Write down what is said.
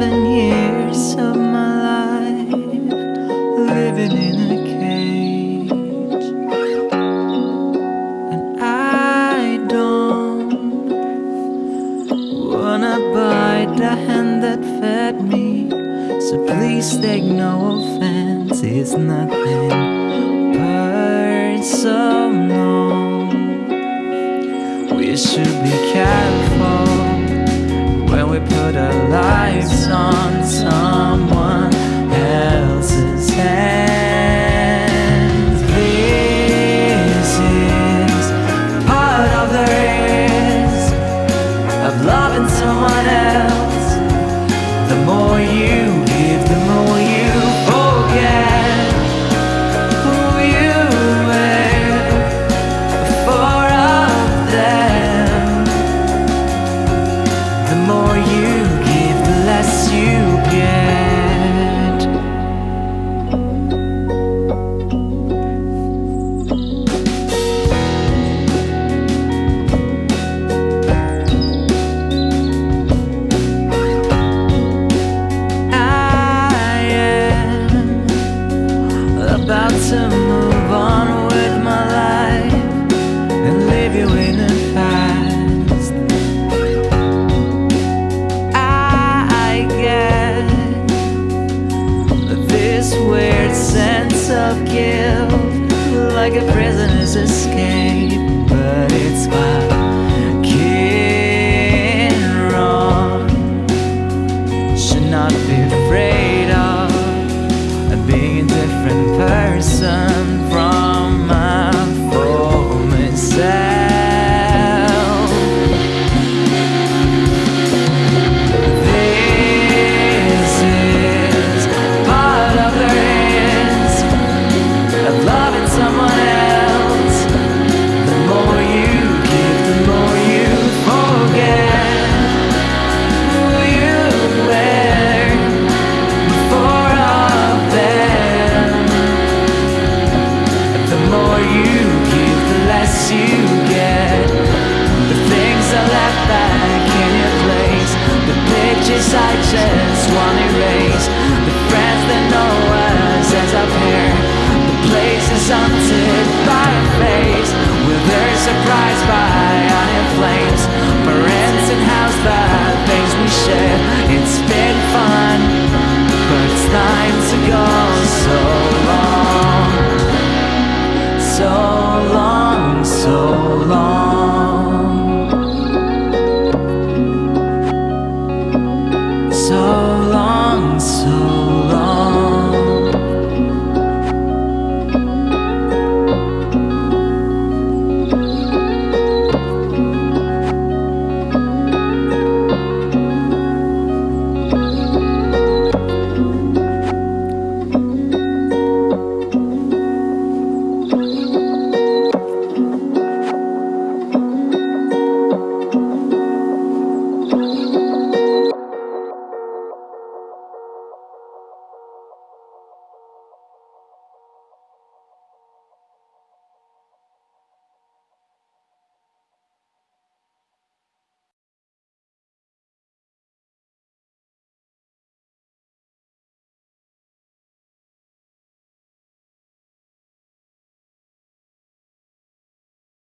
seven years of my life living in a cage, and I don't wanna bite the hand that fed me. So please take no offense, it's nothing put a lives on someone I fast. I get this weird sense of guilt Like a prisoner's escape But it's Just, I just wanna erase. The friends that know us as a pair The places haunted by a face. Will they're surprised by iron flames. Parents and house, the things we share. It's been fun, but it's time to go. So long, so long, so long